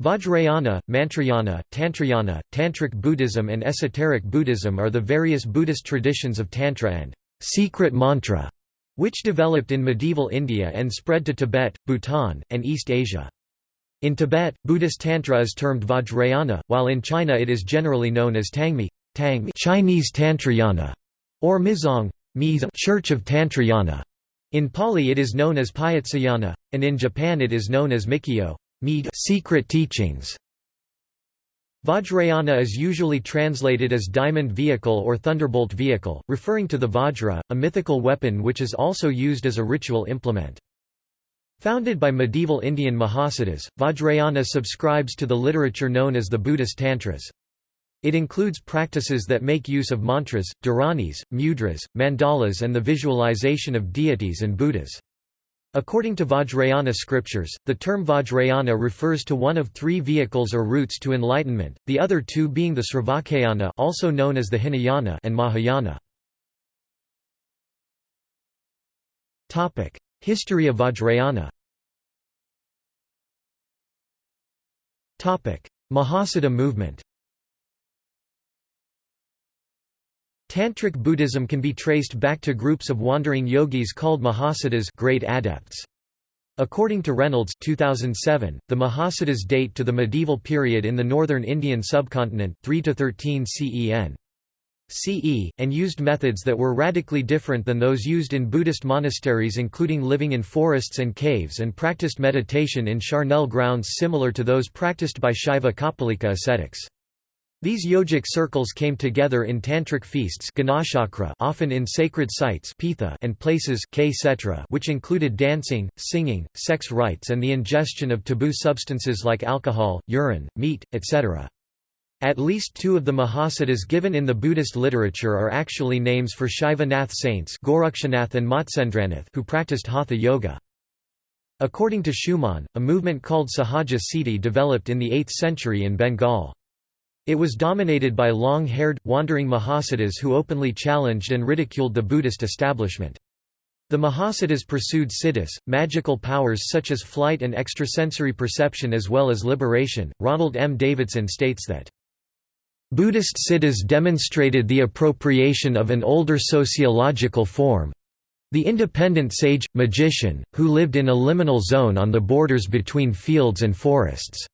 Vajrayana, Mantrayana, Tantrayana, Tantric Buddhism and Esoteric Buddhism are the various Buddhist traditions of Tantra and secret mantra, which developed in medieval India and spread to Tibet, Bhutan, and East Asia. In Tibet, Buddhist Tantra is termed Vajrayana, while in China it is generally known as Tangmi, Tangmi Chinese Tantrayana, or Mizong, Church of Tantrayana. In Pali it is known as Payatsayana, and in Japan it is known as Mikyo secret teachings. Vajrayana is usually translated as diamond vehicle or thunderbolt vehicle, referring to the Vajra, a mythical weapon which is also used as a ritual implement. Founded by medieval Indian Mahasiddhas, Vajrayana subscribes to the literature known as the Buddhist Tantras. It includes practices that make use of mantras, dharanis, mudras, mandalas and the visualization of deities and Buddhas. According to Vajrayana scriptures, the term Vajrayana refers to one of three vehicles or routes to enlightenment, the other two being the Sravakayana also known as the Hinayana and Mahayana. History of Vajrayana Mahasiddha movement Tantric Buddhism can be traced back to groups of wandering yogis called Mahasiddhas great adepts. According to Reynolds 2007, the Mahasiddhas date to the medieval period in the northern Indian subcontinent 3 to 13 CEN. CE, and used methods that were radically different than those used in Buddhist monasteries including living in forests and caves and practiced meditation in charnel grounds similar to those practiced by Shaiva Kapalika ascetics. These yogic circles came together in tantric feasts often in sacred sites and places which included dancing, singing, sex rites and the ingestion of taboo substances like alcohol, urine, meat, etc. At least two of the Mahasiddhas given in the Buddhist literature are actually names for Shaiva saints and who practiced Hatha yoga. According to Shuman, a movement called Sahaja Siddhi developed in the 8th century in Bengal. It was dominated by long-haired, wandering Mahasiddhas who openly challenged and ridiculed the Buddhist establishment. The Mahasiddhas pursued siddhis, magical powers such as flight and extrasensory perception as well as liberation. Ronald M. Davidson states that Buddhist siddhas demonstrated the appropriation of an older sociological form the independent sage, magician, who lived in a liminal zone on the borders between fields and forests.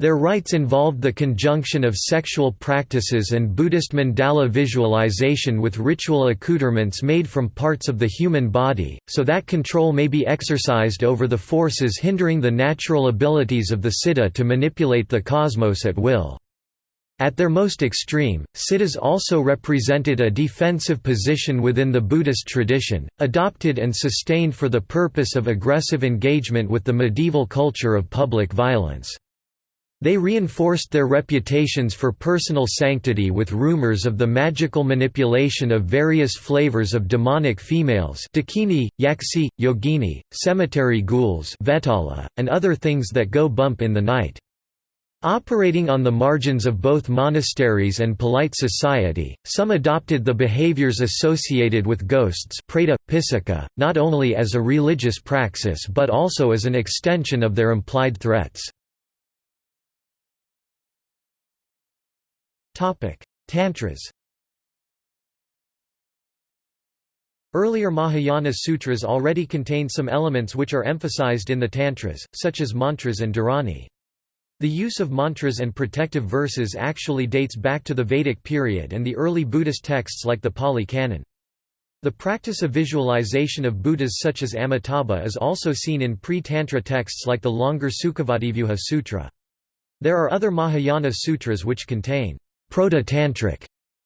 Their rites involved the conjunction of sexual practices and Buddhist mandala visualization with ritual accoutrements made from parts of the human body, so that control may be exercised over the forces hindering the natural abilities of the siddha to manipulate the cosmos at will. At their most extreme, siddhas also represented a defensive position within the Buddhist tradition, adopted and sustained for the purpose of aggressive engagement with the medieval culture of public violence. They reinforced their reputations for personal sanctity with rumors of the magical manipulation of various flavors of demonic females dakini, yaksi, yogini, cemetery ghouls vetala, and other things that go bump in the night. Operating on the margins of both monasteries and polite society, some adopted the behaviors associated with ghosts preta, not only as a religious praxis but also as an extension of their implied threats. Tantras Earlier Mahayana sutras already contain some elements which are emphasized in the Tantras, such as mantras and dharani. The use of mantras and protective verses actually dates back to the Vedic period and the early Buddhist texts like the Pali Canon. The practice of visualization of Buddhas such as Amitabha is also seen in pre-Tantra texts like the longer Sukhavativyuha Sutra. There are other Mahayana sutras which contain proto-tantric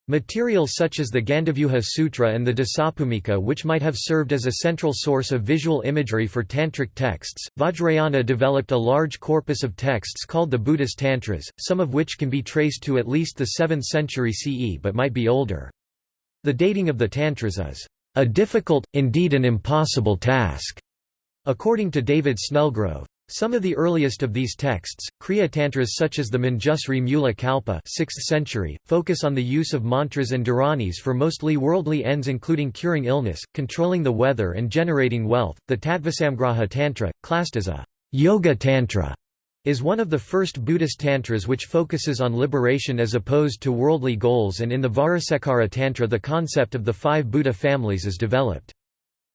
material such as the Gandavyuha Sutra and the Dasabhumika, which might have served as a central source of visual imagery for tantric texts. Vajrayana developed a large corpus of texts called the Buddhist Tantras, some of which can be traced to at least the 7th century CE but might be older. The dating of the Tantras is a difficult, indeed an impossible task, according to David Snellgrove. Some of the earliest of these texts, Kriya Tantras such as the Manjusri Mula Kalpa 6th century, focus on the use of mantras and dharanis for mostly worldly ends including curing illness, controlling the weather and generating wealth. The Tattvasamgraha Tantra, classed as a Yoga Tantra, is one of the first Buddhist tantras which focuses on liberation as opposed to worldly goals and in the Vajrasekhara Tantra the concept of the five Buddha families is developed.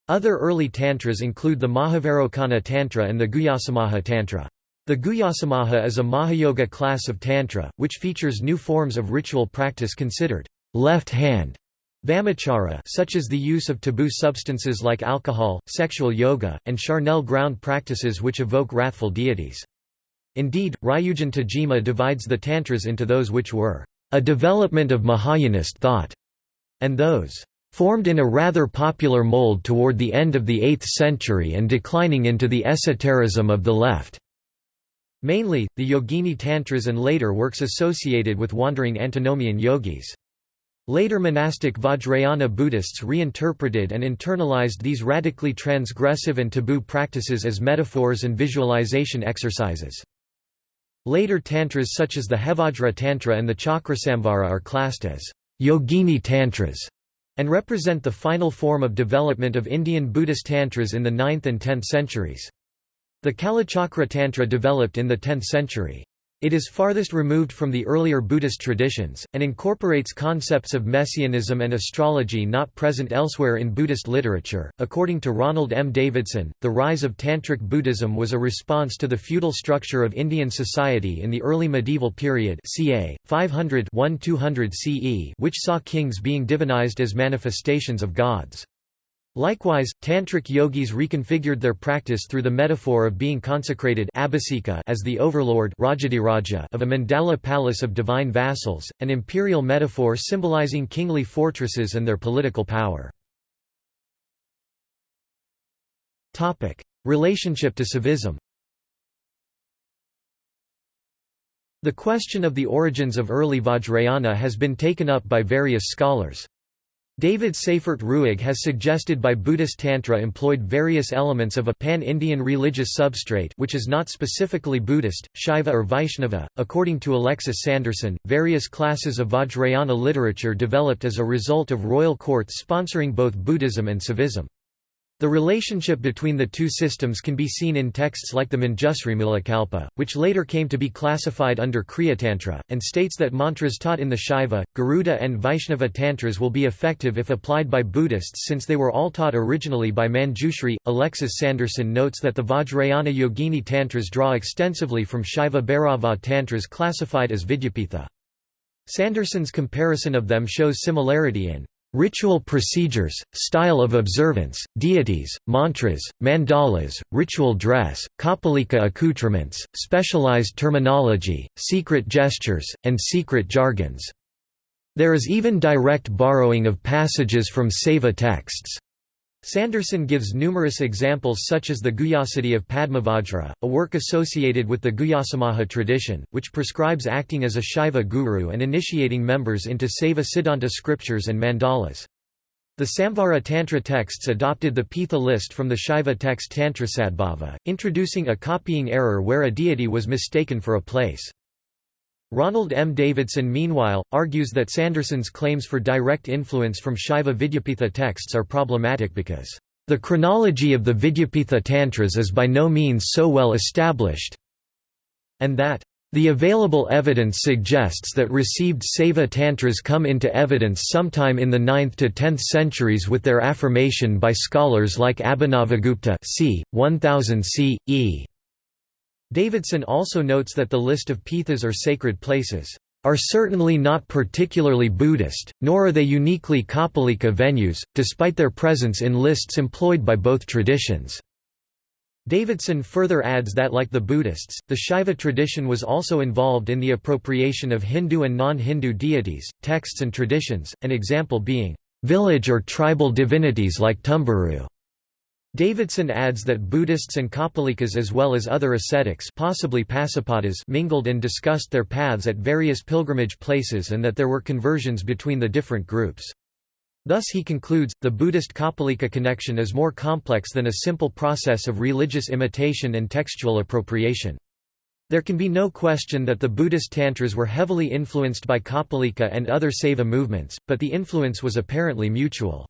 Other early tantras include the Mahavairocana Tantra and the Guhyasamaja Tantra. The Guhyasamaja is a Mahayoga class of Tantra, which features new forms of ritual practice considered left-hand Vamachara such as the use of taboo substances like alcohol, sexual yoga, and charnel ground practices which evoke wrathful deities. Indeed, Ryujun Tajima divides the Tantras into those which were a development of Mahayanist thought, and those formed in a rather popular mold toward the end of the 8th century and declining into the esotericism of the left. Mainly, the Yogini Tantras and later works associated with wandering antinomian yogis. Later monastic Vajrayana Buddhists reinterpreted and internalized these radically transgressive and taboo practices as metaphors and visualization exercises. Later tantras such as the Hevajra Tantra and the Chakrasamvara are classed as Yogini Tantras and represent the final form of development of Indian Buddhist tantras in the 9th and 10th centuries. The Kalachakra Tantra developed in the 10th century. It is farthest removed from the earlier Buddhist traditions, and incorporates concepts of messianism and astrology not present elsewhere in Buddhist literature. According to Ronald M. Davidson, the rise of Tantric Buddhism was a response to the feudal structure of Indian society in the early medieval period, ca. 500 1200 CE, which saw kings being divinized as manifestations of gods. Likewise, Tantric yogis reconfigured their practice through the metaphor of being consecrated as the overlord of a mandala palace of divine vassals, an imperial metaphor symbolizing kingly fortresses and their political power. Relationship to Saivism The question of the origins of early Vajrayana has been taken up by various scholars. David Seyfort Ruegg has suggested by Buddhist Tantra employed various elements of a pan-Indian religious substrate which is not specifically Buddhist, Shaiva or Vaishnava. According to Alexis Sanderson, various classes of Vajrayana literature developed as a result of royal courts sponsoring both Buddhism and Saivism. The relationship between the two systems can be seen in texts like the Manjusri which later came to be classified under Kriyatantra, and states that mantras taught in the Shaiva, Garuda and Vaishnava tantras will be effective if applied by Buddhists since they were all taught originally by Manjushri. Alexis Sanderson notes that the Vajrayana Yogini tantras draw extensively from Shaiva Bhairava tantras classified as Vidyapitha. Sanderson's comparison of them shows similarity in Ritual procedures, style of observance, deities, mantras, mandalas, ritual dress, kapalika accoutrements, specialized terminology, secret gestures, and secret jargons. There is even direct borrowing of passages from Saiva texts. Sanderson gives numerous examples such as the Guhyasiddhi of Padmavajra, a work associated with the Guhyasamaja tradition, which prescribes acting as a Shaiva guru and initiating members into Saiva Siddhanta scriptures and mandalas. The Samvara Tantra texts adopted the Pitha list from the Shaiva text Tantrasadbhava, introducing a copying error where a deity was mistaken for a place. Ronald M. Davidson meanwhile, argues that Sanderson's claims for direct influence from Shaiva Vidyapitha texts are problematic because, "...the chronology of the Vidyapitha Tantras is by no means so well established," and that, the available evidence suggests that received Saiva Tantras come into evidence sometime in the 9th to 10th centuries with their affirmation by scholars like Abhinavagupta c. 1000 CE. Davidson also notes that the list of pithas or sacred places are certainly not particularly Buddhist, nor are they uniquely Kapalika venues, despite their presence in lists employed by both traditions. Davidson further adds that like the Buddhists, the Shaiva tradition was also involved in the appropriation of Hindu and non-Hindu deities, texts and traditions, an example being, "...village or tribal divinities like Tumburu." Davidson adds that Buddhists and Kapalikas as well as other ascetics possibly mingled and discussed their paths at various pilgrimage places and that there were conversions between the different groups. Thus he concludes, the Buddhist Kapalika connection is more complex than a simple process of religious imitation and textual appropriation. There can be no question that the Buddhist Tantras were heavily influenced by Kapalika and other Saiva movements, but the influence was apparently mutual.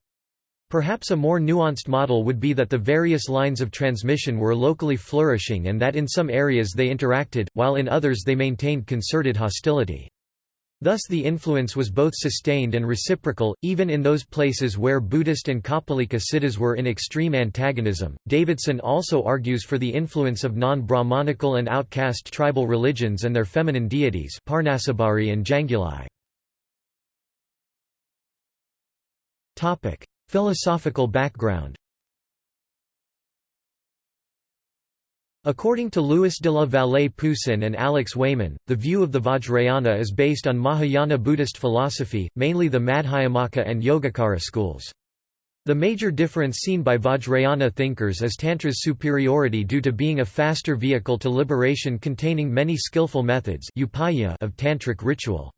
Perhaps a more nuanced model would be that the various lines of transmission were locally flourishing and that in some areas they interacted, while in others they maintained concerted hostility. Thus the influence was both sustained and reciprocal, even in those places where Buddhist and Kapalika siddhas were in extreme antagonism. Davidson also argues for the influence of non-Brahmanical and outcast tribal religions and their feminine deities Parnasabari and Janguli. Philosophical background According to Louis de la Vallée Poussin and Alex Wayman, the view of the Vajrayana is based on Mahayana Buddhist philosophy, mainly the Madhyamaka and Yogacara schools. The major difference seen by Vajrayana thinkers is Tantra's superiority due to being a faster vehicle to liberation containing many skillful methods of tantric ritual.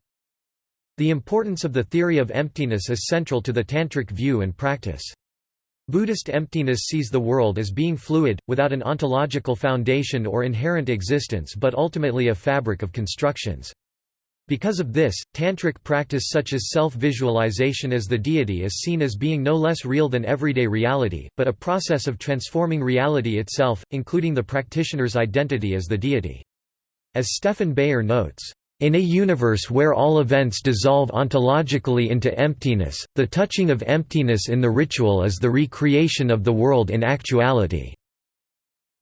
The importance of the theory of emptiness is central to the Tantric view and practice. Buddhist emptiness sees the world as being fluid, without an ontological foundation or inherent existence but ultimately a fabric of constructions. Because of this, tantric practice such as self-visualization as the deity is seen as being no less real than everyday reality, but a process of transforming reality itself, including the practitioner's identity as the deity. As Stephan Beyer notes, in a universe where all events dissolve ontologically into emptiness, the touching of emptiness in the ritual is the recreation of the world in actuality.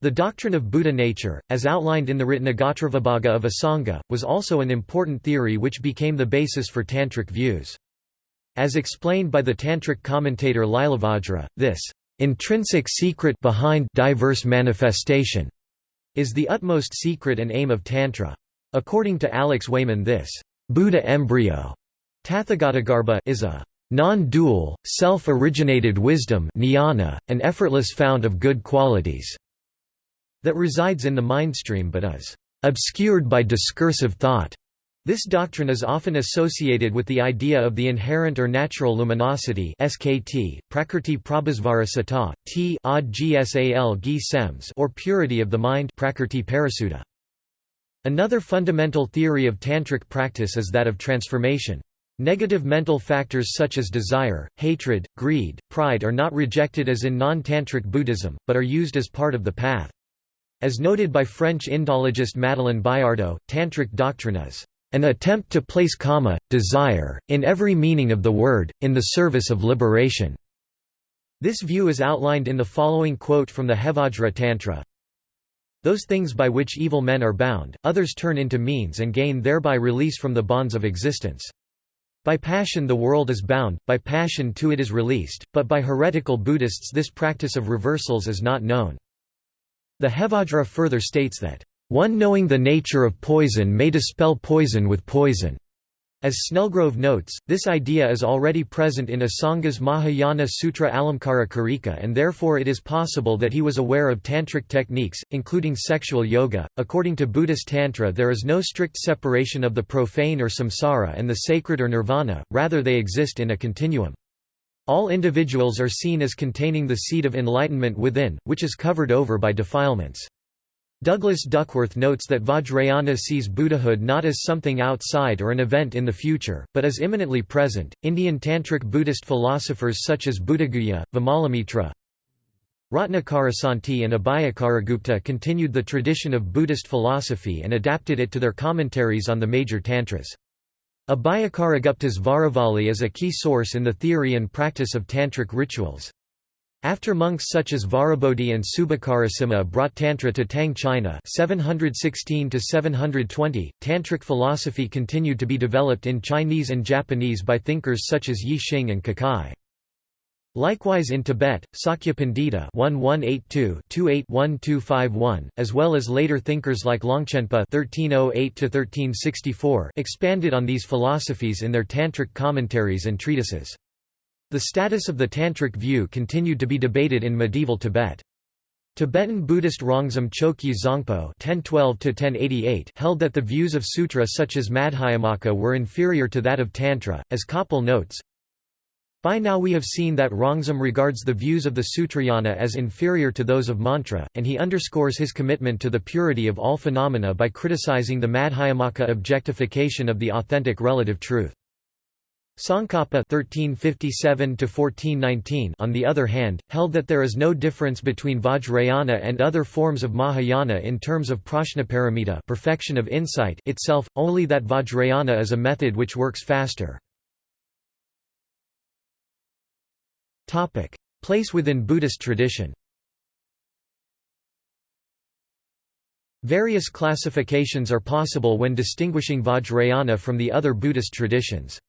The doctrine of Buddha nature, as outlined in the Ratnagotravibhaga of Asanga, was also an important theory which became the basis for Tantric views. As explained by the Tantric commentator Lilavajra, this intrinsic secret behind diverse manifestation is the utmost secret and aim of Tantra. According to Alex Wayman this Buddha embryo is a non-dual, self-originated wisdom an effortless fount of good qualities that resides in the mindstream but is obscured by discursive thought. This doctrine is often associated with the idea of the inherent or natural luminosity SKT, Prakrti Prabhasvara Sata, or purity of the mind Prakrti Parasuddha. Another fundamental theory of tantric practice is that of transformation. Negative mental factors such as desire, hatred, greed, pride are not rejected as in non-tantric Buddhism, but are used as part of the path. As noted by French Indologist Madeleine Biardeau, tantric doctrine is an attempt to place kama, desire, in every meaning of the word, in the service of liberation. This view is outlined in the following quote from the Hevajra Tantra, those things by which evil men are bound, others turn into means and gain thereby release from the bonds of existence. By passion the world is bound, by passion too it is released, but by heretical Buddhists this practice of reversals is not known. The Hevajra further states that, "...one knowing the nature of poison may dispel poison with poison." As Snellgrove notes, this idea is already present in Asanga's Mahayana Sutra Alamkara Karika and therefore it is possible that he was aware of tantric techniques, including sexual yoga. According to Buddhist Tantra, there is no strict separation of the profane or samsara and the sacred or nirvana, rather, they exist in a continuum. All individuals are seen as containing the seed of enlightenment within, which is covered over by defilements. Douglas Duckworth notes that Vajrayana sees Buddhahood not as something outside or an event in the future, but as imminently present. Indian Tantric Buddhist philosophers such as Buddhaguhya, Vimalamitra, Ratnakarasanti and Abhayakaragupta continued the tradition of Buddhist philosophy and adapted it to their commentaries on the major tantras. Abhayakaragupta's Vajravali is a key source in the theory and practice of tantric rituals. After monks such as Vajrabodhi and Subhakarasimha brought Tantra to Tang China 716 tantric philosophy continued to be developed in Chinese and Japanese by thinkers such as Yi Xing and Kukai. Likewise in Tibet, Sakya Pandita 1182-28-1251, as well as later thinkers like Longchenpa (1308–1364), expanded on these philosophies in their tantric commentaries and treatises. The status of the Tantric view continued to be debated in medieval Tibet. Tibetan Buddhist Rongzom Chokyi Zangpo held that the views of sutra such as Madhyamaka were inferior to that of Tantra, as Koppel notes, by now we have seen that Rongzom regards the views of the Sutrayana as inferior to those of Mantra, and he underscores his commitment to the purity of all phenomena by criticizing the Madhyamaka objectification of the authentic relative truth. Tsongkhapa (1357–1419), on the other hand, held that there is no difference between Vajrayana and other forms of Mahayana in terms of prajnaparamita perfection of insight itself, only that Vajrayana is a method which works faster. Place within Buddhist tradition. Various classifications are possible when distinguishing Vajrayana from the other Buddhist traditions.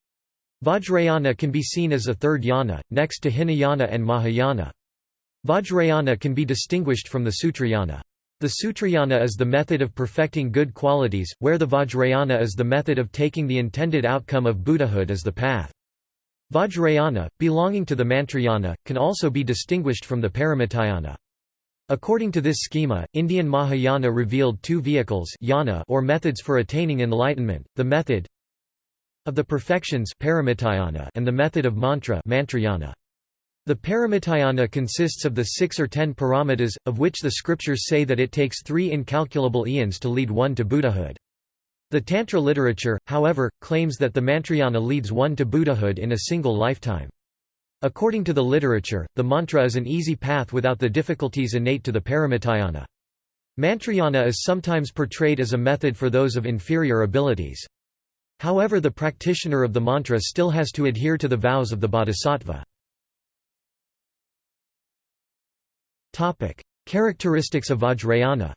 Vajrayana can be seen as a third yana, next to Hinayana and Mahayana. Vajrayana can be distinguished from the Sutrayana. The Sutrayana is the method of perfecting good qualities, where the Vajrayana is the method of taking the intended outcome of Buddhahood as the path. Vajrayana, belonging to the Mantrayana, can also be distinguished from the Paramitayana. According to this schema, Indian Mahayana revealed two vehicles yana or methods for attaining enlightenment, the method of the perfections and the method of mantra mantrayana. The Paramitayana consists of the six or ten paramitas, of which the scriptures say that it takes three incalculable eons to lead one to Buddhahood. The Tantra literature, however, claims that the Mantrayana leads one to Buddhahood in a single lifetime. According to the literature, the mantra is an easy path without the difficulties innate to the Paramitayana. Mantrayana is sometimes portrayed as a method for those of inferior abilities. However the practitioner of the mantra still has to adhere to the vows of the bodhisattva. Characteristics of Vajrayana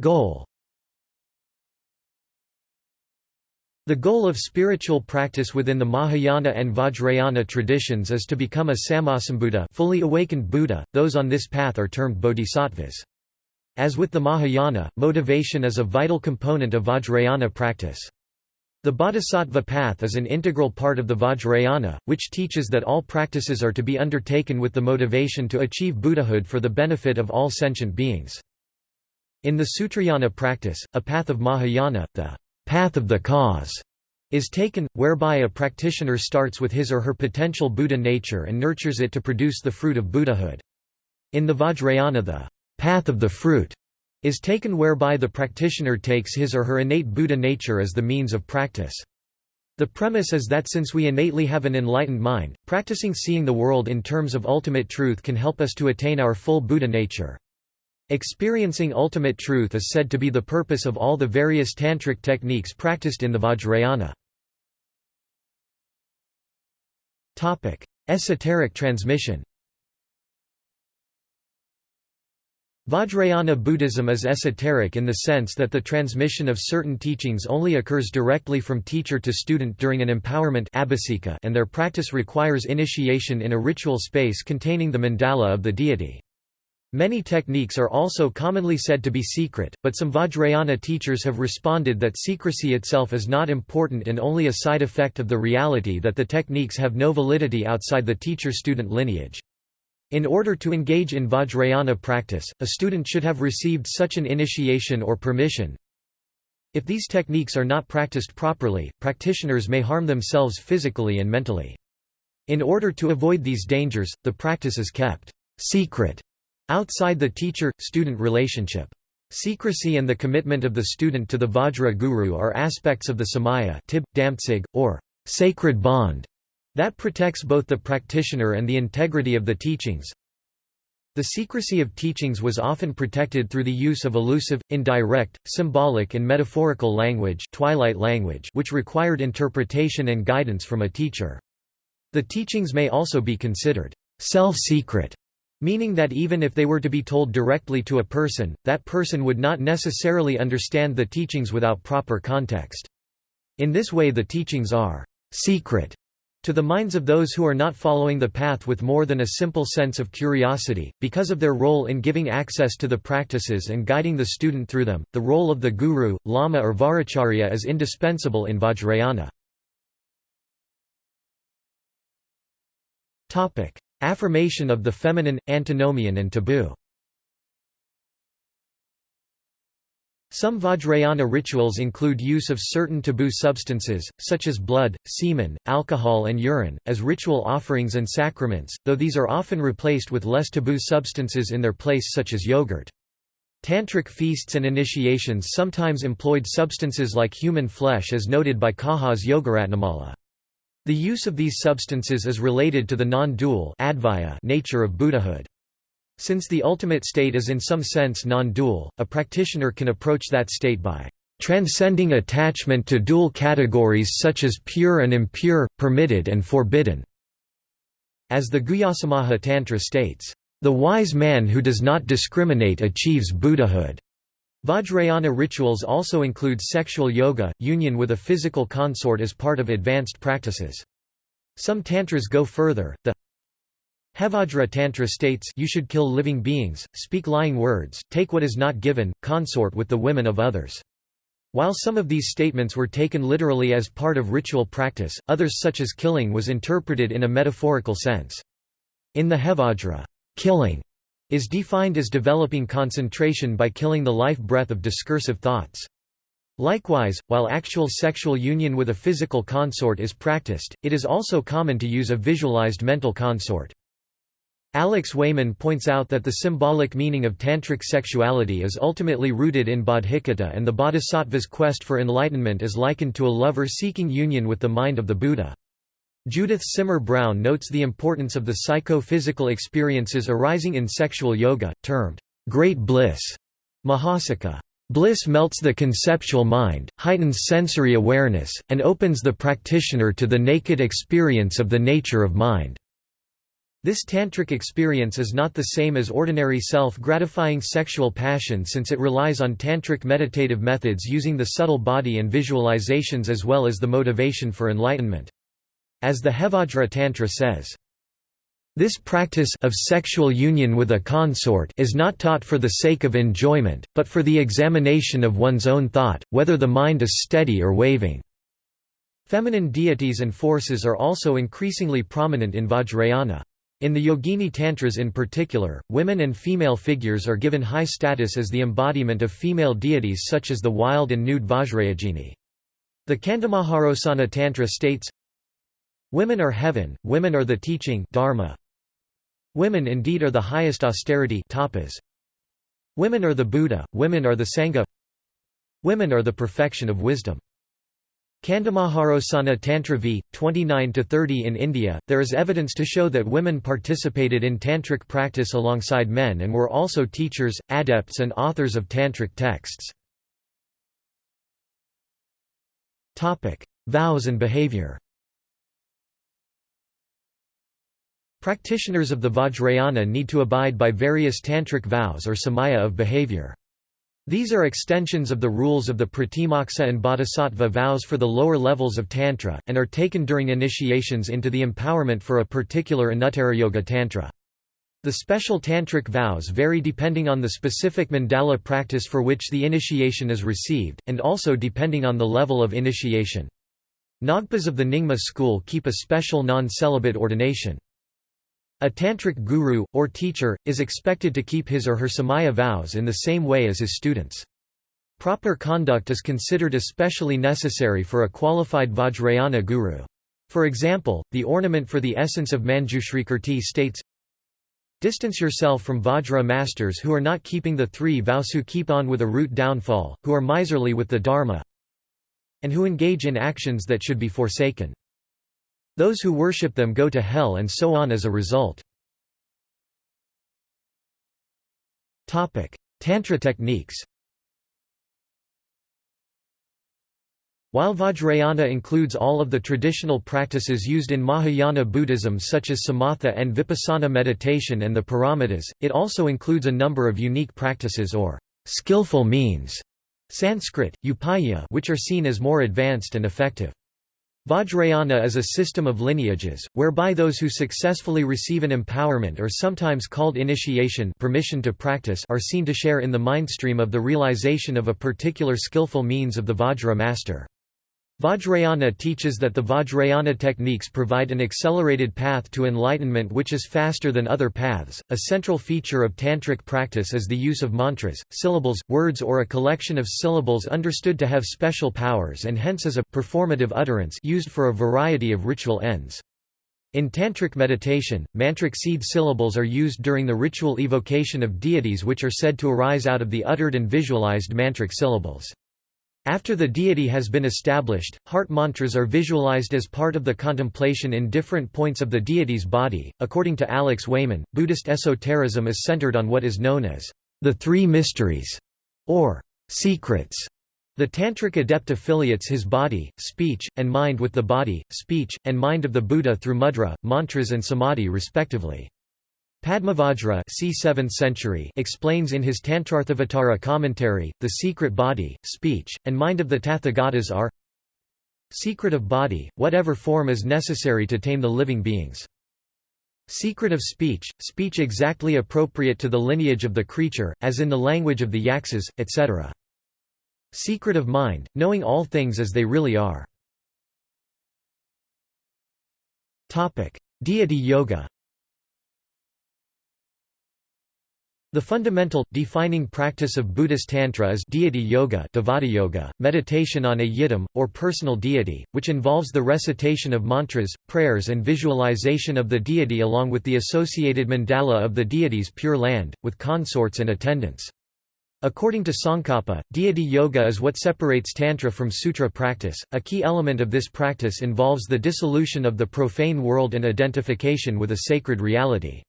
Goal The goal of spiritual practice within the Mahayana and Vajrayana traditions is to become a Sammasambuddha fully awakened Buddha, those on this path are termed bodhisattvas. As with the Mahayana, motivation is a vital component of Vajrayana practice. The Bodhisattva path is an integral part of the Vajrayana, which teaches that all practices are to be undertaken with the motivation to achieve Buddhahood for the benefit of all sentient beings. In the Sutrayana practice, a path of Mahayana, the path of the cause, is taken, whereby a practitioner starts with his or her potential Buddha nature and nurtures it to produce the fruit of Buddhahood. In the Vajrayana the path of the fruit is taken whereby the practitioner takes his or her innate Buddha nature as the means of practice. The premise is that since we innately have an enlightened mind, practicing seeing the world in terms of ultimate truth can help us to attain our full Buddha nature. Experiencing ultimate truth is said to be the purpose of all the various tantric techniques practiced in the Vajrayana. Esoteric transmission Vajrayana Buddhism is esoteric in the sense that the transmission of certain teachings only occurs directly from teacher to student during an empowerment and their practice requires initiation in a ritual space containing the mandala of the deity. Many techniques are also commonly said to be secret, but some Vajrayana teachers have responded that secrecy itself is not important and only a side effect of the reality that the techniques have no validity outside the teacher-student lineage. In order to engage in Vajrayana practice, a student should have received such an initiation or permission. If these techniques are not practiced properly, practitioners may harm themselves physically and mentally. In order to avoid these dangers, the practice is kept secret outside the teacher-student relationship. Secrecy and the commitment of the student to the Vajra Guru are aspects of the samaya tib, damtsig, or sacred bond that protects both the practitioner and the integrity of the teachings. The secrecy of teachings was often protected through the use of elusive, indirect, symbolic and metaphorical language, twilight language which required interpretation and guidance from a teacher. The teachings may also be considered self-secret, meaning that even if they were to be told directly to a person, that person would not necessarily understand the teachings without proper context. In this way the teachings are secret to the minds of those who are not following the path with more than a simple sense of curiosity, because of their role in giving access to the practices and guiding the student through them, the role of the guru, lama or vajracharya is indispensable in Vajrayana. Affirmation of the feminine, antinomian and taboo Some Vajrayana rituals include use of certain taboo substances, such as blood, semen, alcohol and urine, as ritual offerings and sacraments, though these are often replaced with less taboo substances in their place such as yogurt. Tantric feasts and initiations sometimes employed substances like human flesh as noted by Kanha's Yogaratnamala. The use of these substances is related to the non-dual nature of Buddhahood. Since the ultimate state is in some sense non-dual, a practitioner can approach that state by transcending attachment to dual categories such as pure and impure, permitted and forbidden. As the Guhyasamaja Tantra states, the wise man who does not discriminate achieves Buddhahood. Vajrayana rituals also include sexual yoga, union with a physical consort as part of advanced practices. Some tantras go further. The Hevajra Tantra states you should kill living beings, speak lying words, take what is not given, consort with the women of others. While some of these statements were taken literally as part of ritual practice, others such as killing was interpreted in a metaphorical sense. In the Hevajra, killing is defined as developing concentration by killing the life breath of discursive thoughts. Likewise, while actual sexual union with a physical consort is practiced, it is also common to use a visualized mental consort. Alex Wayman points out that the symbolic meaning of tantric sexuality is ultimately rooted in bodhicitta and the bodhisattva's quest for enlightenment is likened to a lover seeking union with the mind of the Buddha. Judith Simmer Brown notes the importance of the psycho-physical experiences arising in sexual yoga, termed great bliss. Mahasukha. Bliss melts the conceptual mind, heightens sensory awareness, and opens the practitioner to the naked experience of the nature of mind. This tantric experience is not the same as ordinary self-gratifying sexual passion since it relies on tantric meditative methods using the subtle body and visualizations as well as the motivation for enlightenment. As the Hevajra Tantra says, this practice of sexual union with a consort is not taught for the sake of enjoyment, but for the examination of one's own thought, whether the mind is steady or waving. Feminine deities and forces are also increasingly prominent in Vajrayana. In the Yogini Tantras in particular, women and female figures are given high status as the embodiment of female deities such as the wild and nude Vajrayogini. The Kandamaharosana Tantra states, Women are heaven, women are the teaching dharma. Women indeed are the highest austerity tapas. Women are the Buddha, women are the Sangha Women are the perfection of wisdom. Kandamaharosana Tantra v. 29–30 In India, there is evidence to show that women participated in tantric practice alongside men and were also teachers, adepts and authors of tantric texts. Vows and behavior Practitioners of the Vajrayana need to abide by various tantric vows or samaya of behavior. These are extensions of the rules of the Pratimoksa and Bodhisattva vows for the lower levels of Tantra, and are taken during initiations into the empowerment for a particular Yoga Tantra. The special tantric vows vary depending on the specific mandala practice for which the initiation is received, and also depending on the level of initiation. Ngagpas of the Nyingma school keep a special non-celibate ordination. A tantric guru, or teacher, is expected to keep his or her samaya vows in the same way as his students. Proper conduct is considered especially necessary for a qualified Vajrayana guru. For example, the ornament for the essence of Manjushrikirti states, Distance yourself from Vajra masters who are not keeping the three vows who keep on with a root downfall, who are miserly with the Dharma, and who engage in actions that should be forsaken. Those who worship them go to hell and so on as a result. Tantra techniques While Vajrayana includes all of the traditional practices used in Mahayana Buddhism such as samatha and vipassana meditation and the paramitas, it also includes a number of unique practices or skillful means Sanskrit, upaya which are seen as more advanced and effective. Vajrayana is a system of lineages, whereby those who successfully receive an empowerment or sometimes called initiation permission to practice are seen to share in the mindstream of the realization of a particular skillful means of the Vajra master. Vajrayana teaches that the Vajrayana techniques provide an accelerated path to enlightenment which is faster than other paths. A central feature of tantric practice is the use of mantras, syllables, words, or a collection of syllables understood to have special powers and hence as a performative utterance used for a variety of ritual ends. In Tantric meditation, mantric seed syllables are used during the ritual evocation of deities which are said to arise out of the uttered and visualized mantric syllables. After the deity has been established, heart mantras are visualized as part of the contemplation in different points of the deity's body. According to Alex Wayman, Buddhist esotericism is centered on what is known as the three mysteries, or secrets. The Tantric adept affiliates his body, speech, and mind with the body, speech, and mind of the Buddha through mudra, mantras and samadhi respectively. Padmavajra c. 7th century explains in his Tantrarthavatara commentary, the secret body, speech, and mind of the Tathagatas are Secret of body, whatever form is necessary to tame the living beings. Secret of speech, speech exactly appropriate to the lineage of the creature, as in the language of the Yaksas, etc. Secret of mind, knowing all things as they really are. Deity yoga The fundamental, defining practice of Buddhist Tantra is deity yoga, yoga meditation on a yidam, or personal deity, which involves the recitation of mantras, prayers and visualization of the deity along with the associated mandala of the deity's pure land, with consorts and attendants. According to Tsongkhapa, deity yoga is what separates Tantra from Sutra practice. A key element of this practice involves the dissolution of the profane world and identification with a sacred reality.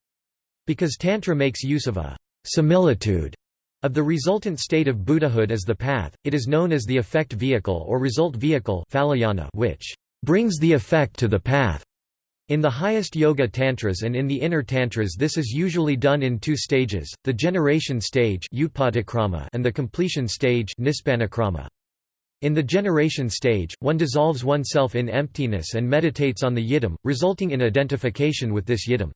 Because Tantra makes use of a similitude of the resultant state of Buddhahood as the path, it is known as the effect vehicle or result vehicle which brings the effect to the path. In the highest yoga tantras and in the inner tantras this is usually done in two stages, the generation stage and the completion stage in the generation stage, one dissolves oneself in emptiness and meditates on the yidam, resulting in identification with this yidam.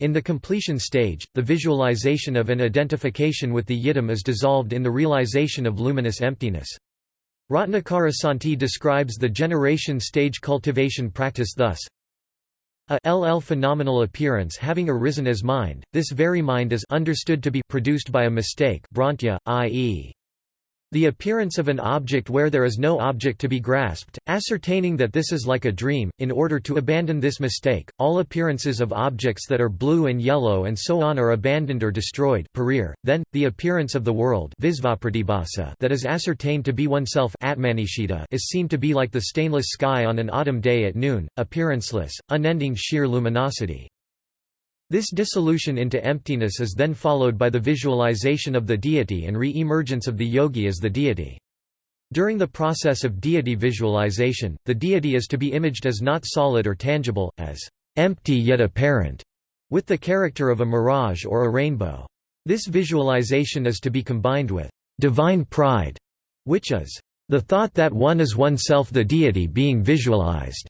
In the completion stage, the visualization of an identification with the yidam is dissolved in the realization of luminous emptiness. Ratnakara Santi describes the generation stage cultivation practice thus, a LL phenomenal appearance having arisen as mind, this very mind is understood to be produced by a mistake i.e. The appearance of an object where there is no object to be grasped, ascertaining that this is like a dream, in order to abandon this mistake, all appearances of objects that are blue and yellow and so on are abandoned or destroyed then, the appearance of the world that is ascertained to be oneself is seen to be like the stainless sky on an autumn day at noon, appearanceless, unending sheer luminosity. This dissolution into emptiness is then followed by the visualization of the deity and re-emergence of the yogi as the deity. During the process of deity visualization, the deity is to be imaged as not solid or tangible, as empty yet apparent, with the character of a mirage or a rainbow. This visualization is to be combined with divine pride, which is the thought that one is oneself the deity being visualized.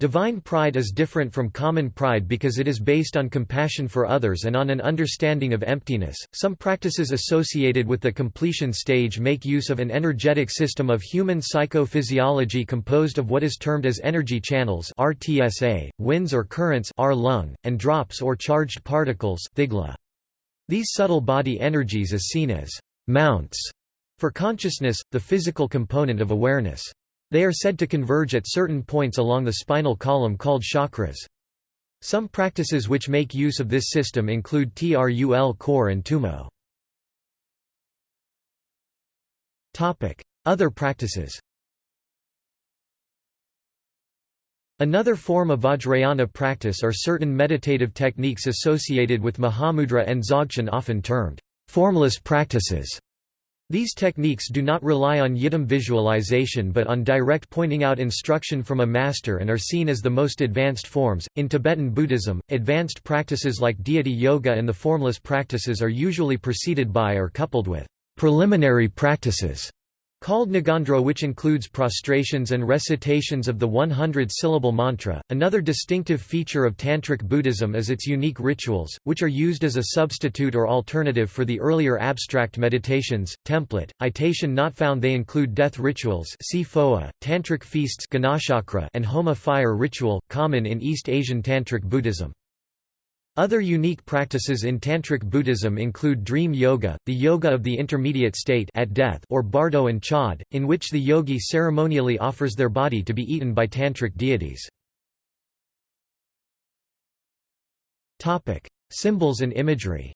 Divine pride is different from common pride because it is based on compassion for others and on an understanding of emptiness. Some practices associated with the completion stage make use of an energetic system of human psychophysiology composed of what is termed as energy channels (RTSA), winds or currents (R lung), and drops or charged particles (thigla). These subtle body energies is seen as mounts for consciousness, the physical component of awareness. They are said to converge at certain points along the spinal column called chakras. Some practices which make use of this system include Trul khor and Tummo. Other practices Another form of Vajrayana practice are certain meditative techniques associated with Mahamudra and Dzogchen often termed formless practices. These techniques do not rely on yidam visualization but on direct pointing out instruction from a master and are seen as the most advanced forms. In Tibetan Buddhism, advanced practices like deity yoga and the formless practices are usually preceded by or coupled with preliminary practices Called Ngondro which includes prostrations and recitations of the 100-syllable mantra. Another distinctive feature of Tantric Buddhism is its unique rituals, which are used as a substitute or alternative for the earlier abstract meditations. Template, itation not found they include death rituals Tantric feasts and Homa fire ritual, common in East Asian Tantric Buddhism. Other unique practices in Tantric Buddhism include dream yoga, the yoga of the intermediate state at death or bardo and chod, in which the yogi ceremonially offers their body to be eaten by Tantric deities. Symbols and imagery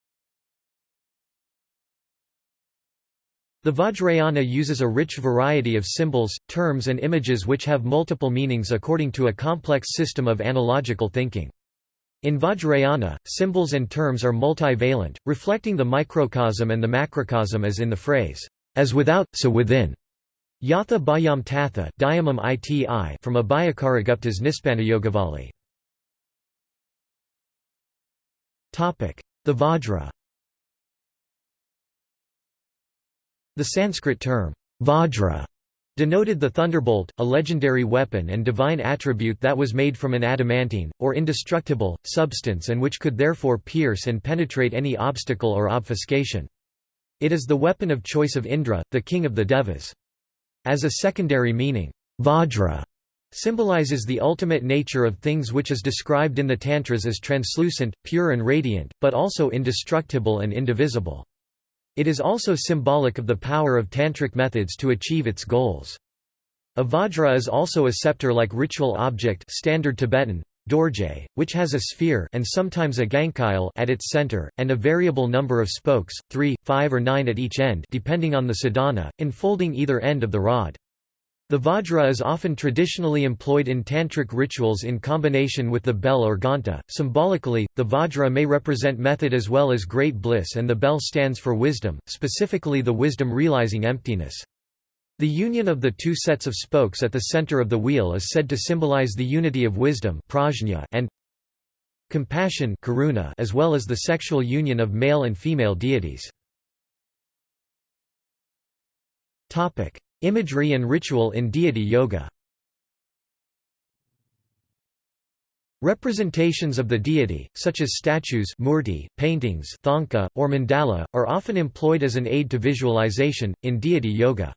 The Vajrayana uses a rich variety of symbols, terms and images which have multiple meanings according to a complex system of analogical thinking. In Vajrayana, symbols and terms are multivalent, reflecting the microcosm and the macrocosm as in the phrase, as without, so within. Yatha Bhayam Tatha iti from Abhayakaragupta's Nispannayogavali. The Vajra The Sanskrit term, Vajra, denoted the thunderbolt, a legendary weapon and divine attribute that was made from an adamantine, or indestructible, substance and which could therefore pierce and penetrate any obstacle or obfuscation. It is the weapon of choice of Indra, the king of the Devas. As a secondary meaning, Vajra symbolizes the ultimate nature of things which is described in the Tantras as translucent, pure and radiant, but also indestructible and indivisible. It is also symbolic of the power of tantric methods to achieve its goals. A vajra is also a scepter-like ritual object standard Tibetan, dorje, which has a sphere and sometimes a gankyil at its center, and a variable number of spokes, three, five or nine at each end depending on the sadhana, enfolding either end of the rod. The vajra is often traditionally employed in tantric rituals in combination with the bell or ganta. Symbolically, the vajra may represent method as well as great bliss, and the bell stands for wisdom, specifically the wisdom realizing emptiness. The union of the two sets of spokes at the center of the wheel is said to symbolize the unity of wisdom and compassion as well as the sexual union of male and female deities. Imagery and ritual in deity yoga Representations of the deity, such as statues murti, paintings thangka, or mandala, are often employed as an aid to visualization, in deity yoga.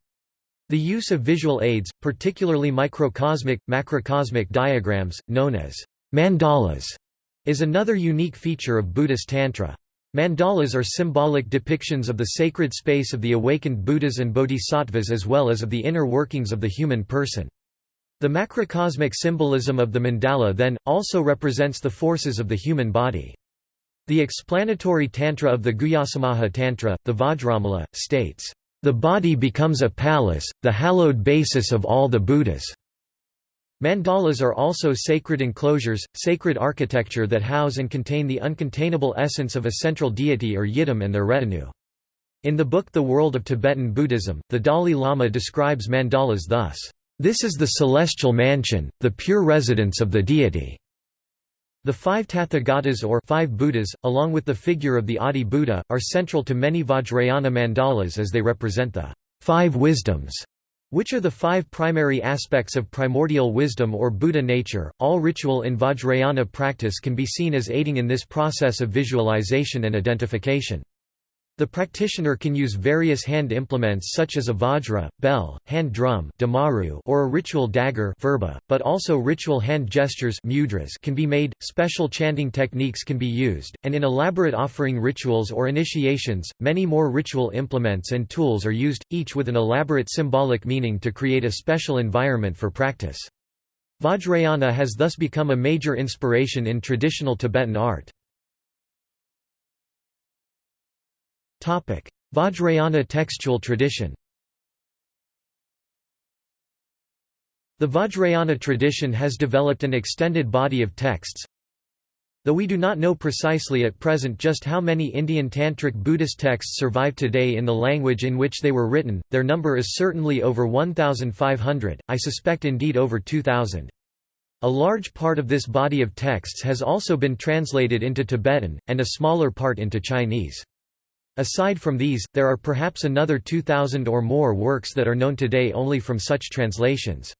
The use of visual aids, particularly microcosmic, macrocosmic diagrams, known as mandalas, is another unique feature of Buddhist Tantra. Mandalas are symbolic depictions of the sacred space of the awakened Buddhas and Bodhisattvas as well as of the inner workings of the human person. The macrocosmic symbolism of the mandala then, also represents the forces of the human body. The explanatory tantra of the Guhyasamaja Tantra, the Vajramala, states, "...the body becomes a palace, the hallowed basis of all the Buddhas." Mandalas are also sacred enclosures, sacred architecture that house and contain the uncontainable essence of a central deity or yidam and their retinue. In the book The World of Tibetan Buddhism, the Dalai Lama describes mandalas thus, "...this is the celestial mansion, the pure residence of the deity." The five Tathagatas or five Buddhas, along with the figure of the Adi Buddha, are central to many Vajrayana mandalas as they represent the five wisdoms which are the five primary aspects of primordial wisdom or Buddha nature. All ritual in Vajrayana practice can be seen as aiding in this process of visualization and identification. The practitioner can use various hand implements such as a vajra, bell, hand drum or a ritual dagger but also ritual hand gestures mudras can be made, special chanting techniques can be used, and in elaborate offering rituals or initiations, many more ritual implements and tools are used, each with an elaborate symbolic meaning to create a special environment for practice. Vajrayana has thus become a major inspiration in traditional Tibetan art. Vajrayana textual tradition The Vajrayana tradition has developed an extended body of texts. Though we do not know precisely at present just how many Indian Tantric Buddhist texts survive today in the language in which they were written, their number is certainly over 1,500, I suspect indeed over 2,000. A large part of this body of texts has also been translated into Tibetan, and a smaller part into Chinese. Aside from these, there are perhaps another 2,000 or more works that are known today only from such translations.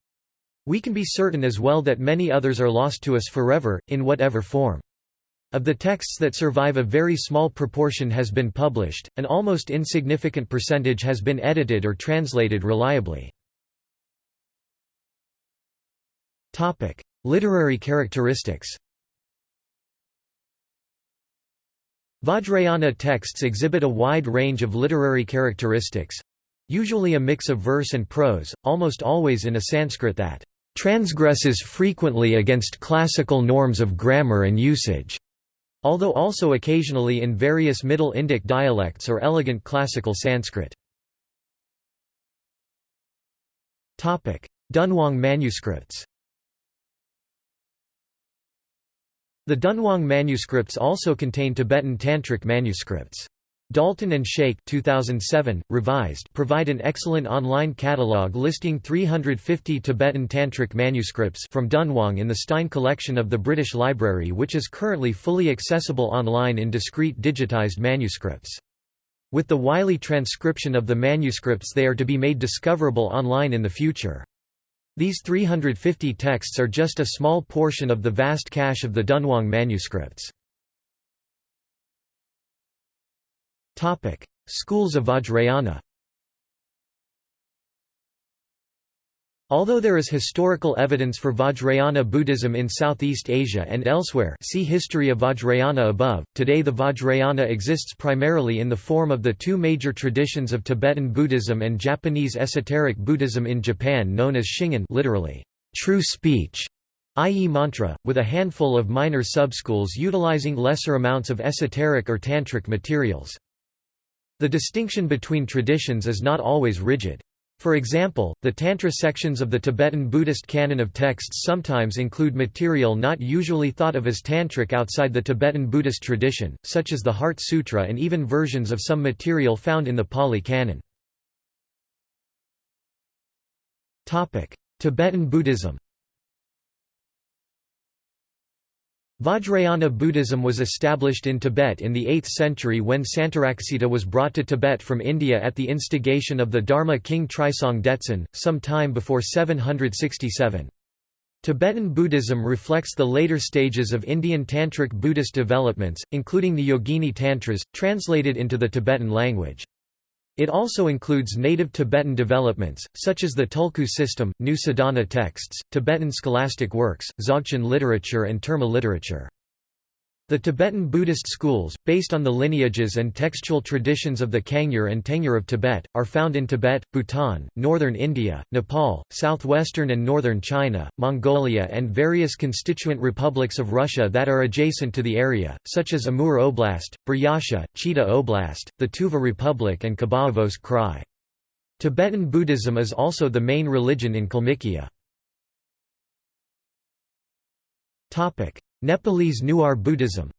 We can be certain as well that many others are lost to us forever, in whatever form. Of the texts that survive a very small proportion has been published, an almost insignificant percentage has been edited or translated reliably. Literary characteristics Vajrayana texts exhibit a wide range of literary characteristics—usually a mix of verse and prose, almost always in a Sanskrit that transgresses frequently against classical norms of grammar and usage. although also occasionally in various Middle Indic dialects or elegant classical Sanskrit. Dunhuang manuscripts The Dunhuang manuscripts also contain Tibetan Tantric manuscripts. Dalton and Schaik 2007, revised provide an excellent online catalog listing 350 Tibetan Tantric manuscripts from Dunhuang in the Stein collection of the British Library which is currently fully accessible online in discrete digitized manuscripts. With the Wylie transcription of the manuscripts they are to be made discoverable online in the future. These 350 texts are just a small portion of the vast cache of the Dunhuang manuscripts. Schools of Vajrayana Although there is historical evidence for Vajrayana Buddhism in Southeast Asia and elsewhere see History of Vajrayana above, today the Vajrayana exists primarily in the form of the two major traditions of Tibetan Buddhism and Japanese esoteric Buddhism in Japan known as Shingon literally, true speech, i.e. mantra, with a handful of minor subschools utilizing lesser amounts of esoteric or tantric materials. The distinction between traditions is not always rigid. For example, the Tantra sections of the Tibetan Buddhist canon of texts sometimes include material not usually thought of as tantric outside the Tibetan Buddhist tradition, such as the Heart Sutra and even versions of some material found in the Pali Canon. Tibetan Buddhism Vajrayana Buddhism was established in Tibet in the 8th century when Santaraksita was brought to Tibet from India at the instigation of the Dharma king Trisong Detsen, some time before 767. Tibetan Buddhism reflects the later stages of Indian Tantric Buddhist developments, including the Yogini Tantras, translated into the Tibetan language. It also includes native Tibetan developments, such as the Tulku system, new Sadhana texts, Tibetan scholastic works, Dzogchen literature and Terma literature. The Tibetan Buddhist schools, based on the lineages and textual traditions of the Kangyur and Tengyur of Tibet, are found in Tibet, Bhutan, northern India, Nepal, southwestern and northern China, Mongolia and various constituent republics of Russia that are adjacent to the area, such as Amur Oblast, Buryatia, Chita Oblast, the Tuva Republic and Khabarovsk Krai. Tibetan Buddhism is also the main religion in Kalmykia. Nepalese Newar Buddhism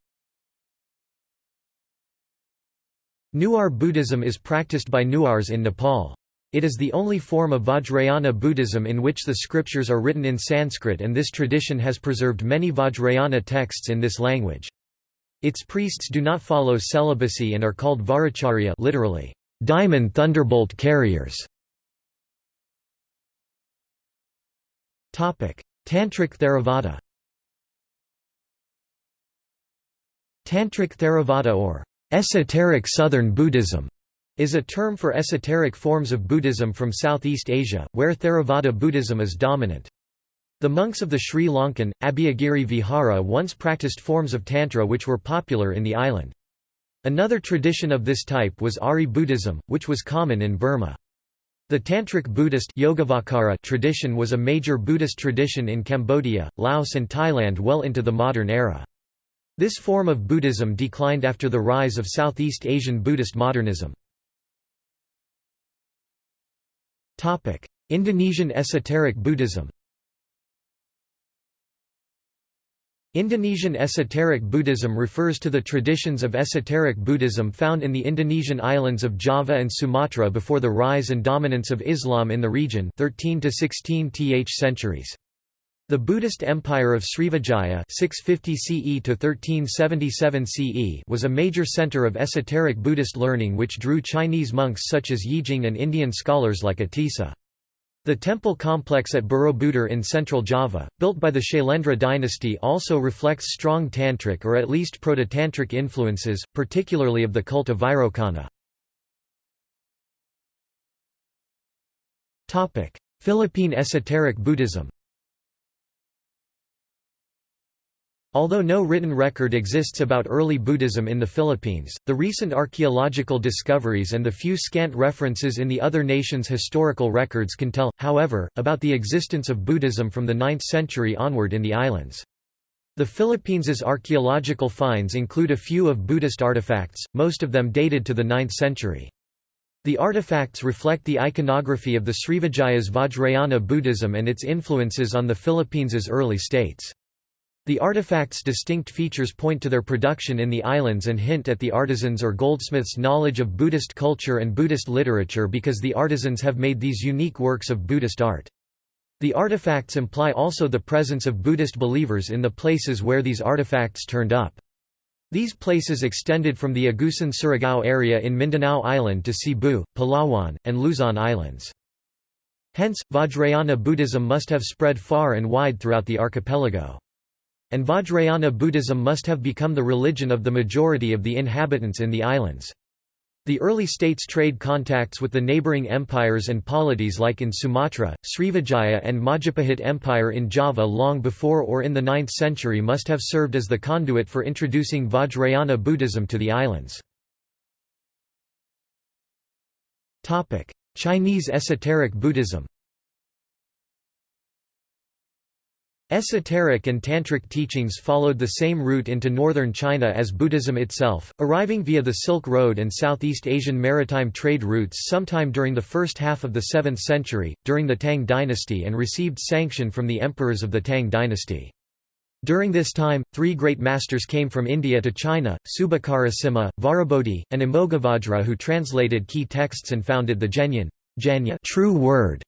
Newar Buddhism is practiced by Newars in Nepal. It is the only form of Vajrayana Buddhism in which the scriptures are written in Sanskrit and this tradition has preserved many Vajrayana texts in this language. Its priests do not follow celibacy and are called Vajracharya literally, diamond thunderbolt carriers. Tantric Theravada Tantric Theravada or esoteric Southern Buddhism is a term for esoteric forms of Buddhism from Southeast Asia, where Theravada Buddhism is dominant. The monks of the Sri Lankan, Abhayagiri Vihara once practiced forms of Tantra which were popular in the island. Another tradition of this type was Ari Buddhism, which was common in Burma. The Tantric Buddhist tradition was a major Buddhist tradition in Cambodia, Laos and Thailand well into the modern era. This form of Buddhism declined after the rise of Southeast Asian Buddhist modernism. Indonesian esoteric Buddhism Indonesian esoteric Buddhism refers to the traditions of esoteric Buddhism found in the Indonesian islands of Java and Sumatra before the rise and dominance of Islam in the region 13 to 16th centuries. The Buddhist Empire of Srivijaya 650 CE to 1377 CE was a major center of esoteric Buddhist learning which drew Chinese monks such as Yijing and Indian scholars like Atisa. The temple complex at Borobudur in central Java, built by the Shailendra dynasty also reflects strong tantric or at least proto-tantric influences, particularly of the cult of Vairocana. Philippine esoteric Buddhism Although no written record exists about early Buddhism in the Philippines, the recent archaeological discoveries and the few scant references in the other nations' historical records can tell, however, about the existence of Buddhism from the 9th century onward in the islands. The Philippines' archaeological finds include a few of Buddhist artifacts, most of them dated to the 9th century. The artifacts reflect the iconography of the Srivijaya's Vajrayana Buddhism and its influences on the Philippines' early states. The artifacts' distinct features point to their production in the islands and hint at the artisans' or goldsmiths' knowledge of Buddhist culture and Buddhist literature because the artisans have made these unique works of Buddhist art. The artifacts imply also the presence of Buddhist believers in the places where these artifacts turned up. These places extended from the Agusan Surigao area in Mindanao Island to Cebu, Palawan, and Luzon Islands. Hence, Vajrayana Buddhism must have spread far and wide throughout the archipelago. And Vajrayana Buddhism must have become the religion of the majority of the inhabitants in the islands. The early states' trade contacts with the neighbouring empires and polities like in Sumatra, Srivijaya and Majapahit Empire in Java long before or in the 9th century must have served as the conduit for introducing Vajrayana Buddhism to the islands. Chinese esoteric Buddhism Esoteric and Tantric teachings followed the same route into northern China as Buddhism itself, arriving via the Silk Road and Southeast Asian maritime trade routes sometime during the first half of the 7th century, during the Tang dynasty and received sanction from the emperors of the Tang dynasty. During this time, three great masters came from India to China, Subhakara Vajrabodhi, and Amoghavajra who translated key texts and founded the Zhenyan true word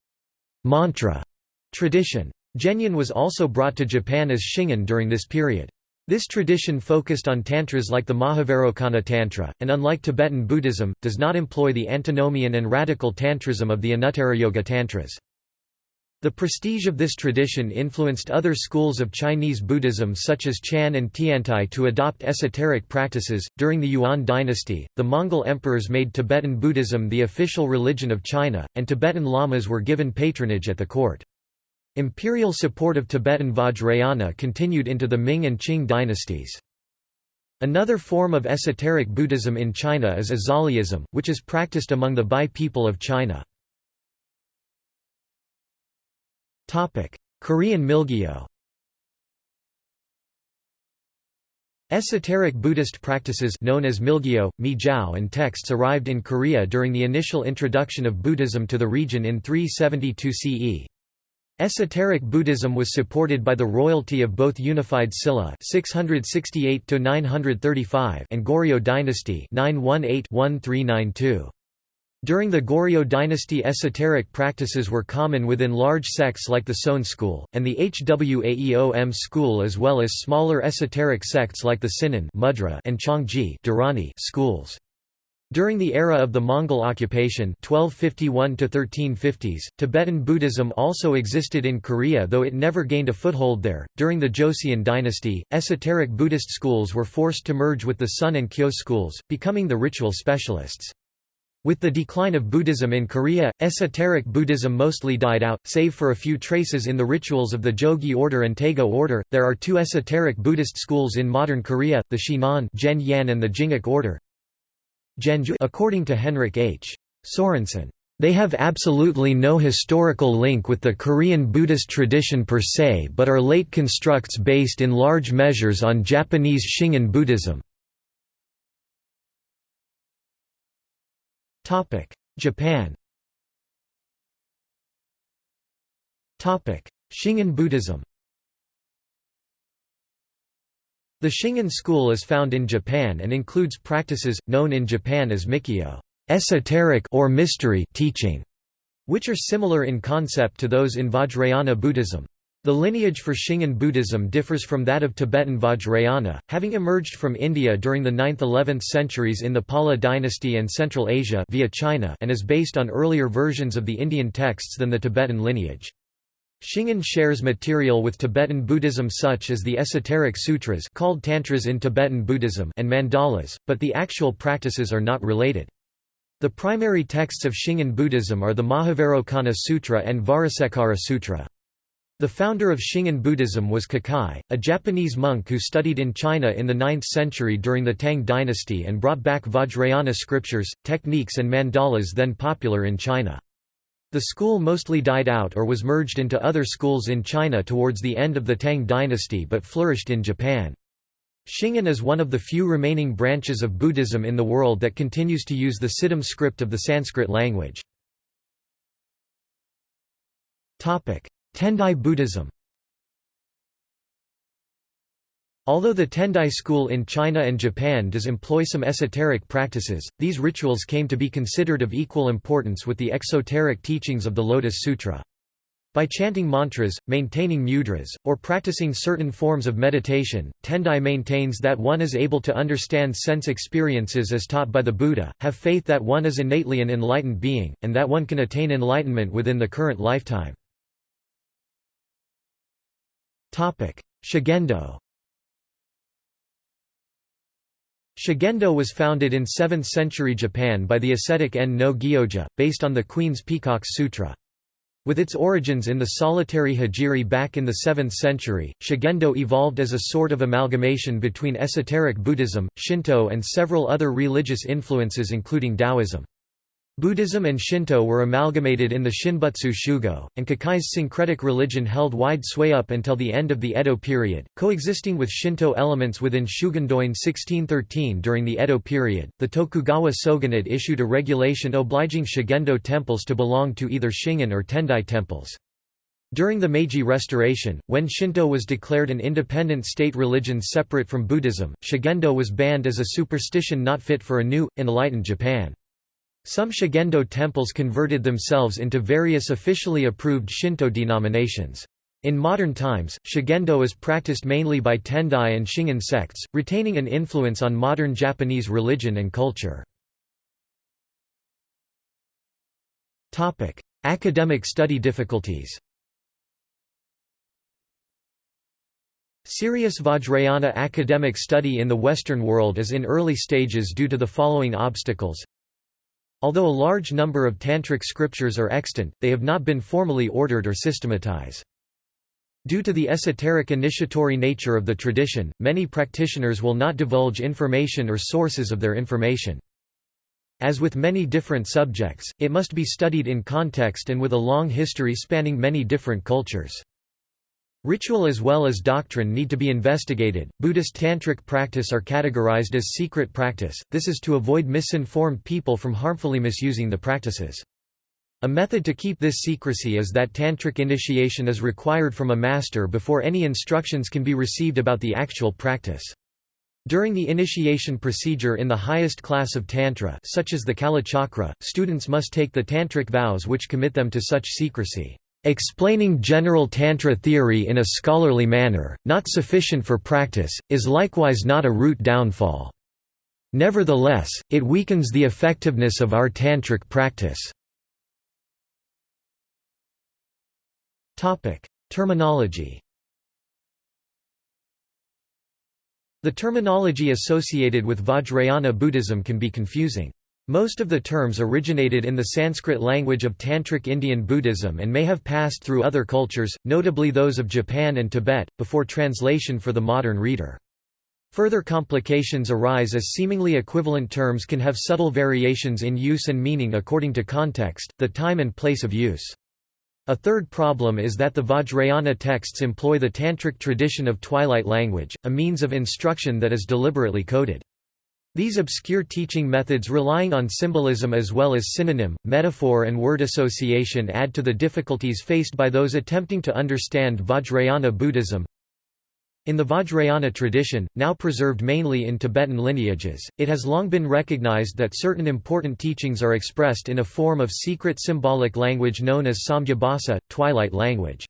mantra tradition. Zhenyan was also brought to Japan as Shingon during this period. This tradition focused on tantras like the Mahavairocana Tantra, and unlike Tibetan Buddhism, does not employ the antinomian and radical tantrism of the Anuttarayoga Tantras. The prestige of this tradition influenced other schools of Chinese Buddhism such as Chan and Tiantai to adopt esoteric practices. During the Yuan dynasty, the Mongol emperors made Tibetan Buddhism the official religion of China, and Tibetan lamas were given patronage at the court. Imperial support of Tibetan Vajrayana continued into the Ming and Qing dynasties. Another form of esoteric Buddhism in China is Azhaliism, which is practiced among the Bai people of China. Korean Milgyo Esoteric Buddhist practices known as Milgyo, Mijiao and texts arrived in Korea during the initial introduction of Buddhism to the region in 372 CE. Esoteric Buddhism was supported by the royalty of both unified Silla (668–935) and Goryeo dynasty 918-1392. During the Goryeo dynasty esoteric practices were common within large sects like the Seon school, and the Hwaeom school as well as smaller esoteric sects like the Sinan and Chongji schools. During the era of the Mongol occupation 1251 1350s, Tibetan Buddhism also existed in Korea though it never gained a foothold there. During the Joseon dynasty, esoteric Buddhist schools were forced to merge with the Seon and Kyo schools, becoming the ritual specialists. With the decline of Buddhism in Korea, esoteric Buddhism mostly died out, save for a few traces in the rituals of the Jogye order and Taego order. There are two esoteric Buddhist schools in modern Korea, the Shinan and the Jingak order. According to Henrik H. Sorensen. They have absolutely no historical link with the Korean Buddhist tradition per se but are late constructs based in large measures on Japanese Shingon Buddhism. Japan Shingon Buddhism The Shingon school is found in Japan and includes practices, known in Japan as Mikyo esoteric or mystery teaching, which are similar in concept to those in Vajrayana Buddhism. The lineage for Shingon Buddhism differs from that of Tibetan Vajrayana, having emerged from India during the 9th–11th centuries in the Pala dynasty and Central Asia via China and is based on earlier versions of the Indian texts than the Tibetan lineage. Shingon shares material with Tibetan Buddhism such as the esoteric sutras called tantras in Tibetan Buddhism and mandalas, but the actual practices are not related. The primary texts of Shingon Buddhism are the Mahavairocana Sutra and Vajrasekhara Sutra. The founder of Shingon Buddhism was Kukai, a Japanese monk who studied in China in the 9th century during the Tang dynasty and brought back Vajrayana scriptures, techniques and mandalas then popular in China. The school mostly died out or was merged into other schools in China towards the end of the Tang dynasty but flourished in Japan. Shingon is one of the few remaining branches of Buddhism in the world that continues to use the Siddham script of the Sanskrit language. Tendai Buddhism Although the Tendai school in China and Japan does employ some esoteric practices, these rituals came to be considered of equal importance with the exoteric teachings of the Lotus Sutra. By chanting mantras, maintaining mudras, or practicing certain forms of meditation, Tendai maintains that one is able to understand sense experiences as taught by the Buddha, have faith that one is innately an enlightened being, and that one can attain enlightenment within the current lifetime. Shugendo Shugendo was founded in 7th century Japan by the ascetic En no Gyoja, based on the Queen's Peacock Sutra. With its origins in the solitary hijiri back in the 7th century, Shugendo evolved as a sort of amalgamation between esoteric Buddhism, Shinto and several other religious influences including Taoism. Buddhism and Shinto were amalgamated in the Shinbutsu Shugo, and Kukai's syncretic religion held wide sway up until the end of the Edo period, coexisting with Shinto elements within Shugendoin 1613 during the Edo period. The Tokugawa shogunate issued a regulation obliging Shugendo temples to belong to either Shingon or Tendai temples. During the Meiji Restoration, when Shinto was declared an independent state religion separate from Buddhism, Shugendo was banned as a superstition not fit for a new, enlightened Japan. Some Shugendo temples converted themselves into various officially approved Shinto denominations. In modern times, Shugendo is practiced mainly by Tendai and Shingon sects, retaining an influence on modern Japanese religion and culture. Academic study difficulties Serious Vajrayana academic study in the Western world is in early stages due to the following obstacles Although a large number of Tantric scriptures are extant, they have not been formally ordered or systematized. Due to the esoteric initiatory nature of the tradition, many practitioners will not divulge information or sources of their information. As with many different subjects, it must be studied in context and with a long history spanning many different cultures. Ritual as well as doctrine need to be investigated. Buddhist tantric practice are categorized as secret practice, this is to avoid misinformed people from harmfully misusing the practices. A method to keep this secrecy is that tantric initiation is required from a master before any instructions can be received about the actual practice. During the initiation procedure in the highest class of Tantra such as the Kalachakra, students must take the tantric vows which commit them to such secrecy. Explaining general Tantra theory in a scholarly manner, not sufficient for practice, is likewise not a root downfall. Nevertheless, it weakens the effectiveness of our Tantric practice. Terminology The terminology associated with Vajrayana Buddhism can be confusing. Most of the terms originated in the Sanskrit language of Tantric Indian Buddhism and may have passed through other cultures, notably those of Japan and Tibet, before translation for the modern reader. Further complications arise as seemingly equivalent terms can have subtle variations in use and meaning according to context, the time and place of use. A third problem is that the Vajrayana texts employ the Tantric tradition of twilight language, a means of instruction that is deliberately coded. These obscure teaching methods relying on symbolism as well as synonym, metaphor and word association add to the difficulties faced by those attempting to understand Vajrayana Buddhism. In the Vajrayana tradition, now preserved mainly in Tibetan lineages, it has long been recognized that certain important teachings are expressed in a form of secret symbolic language known as Sandhyabhasa, twilight language.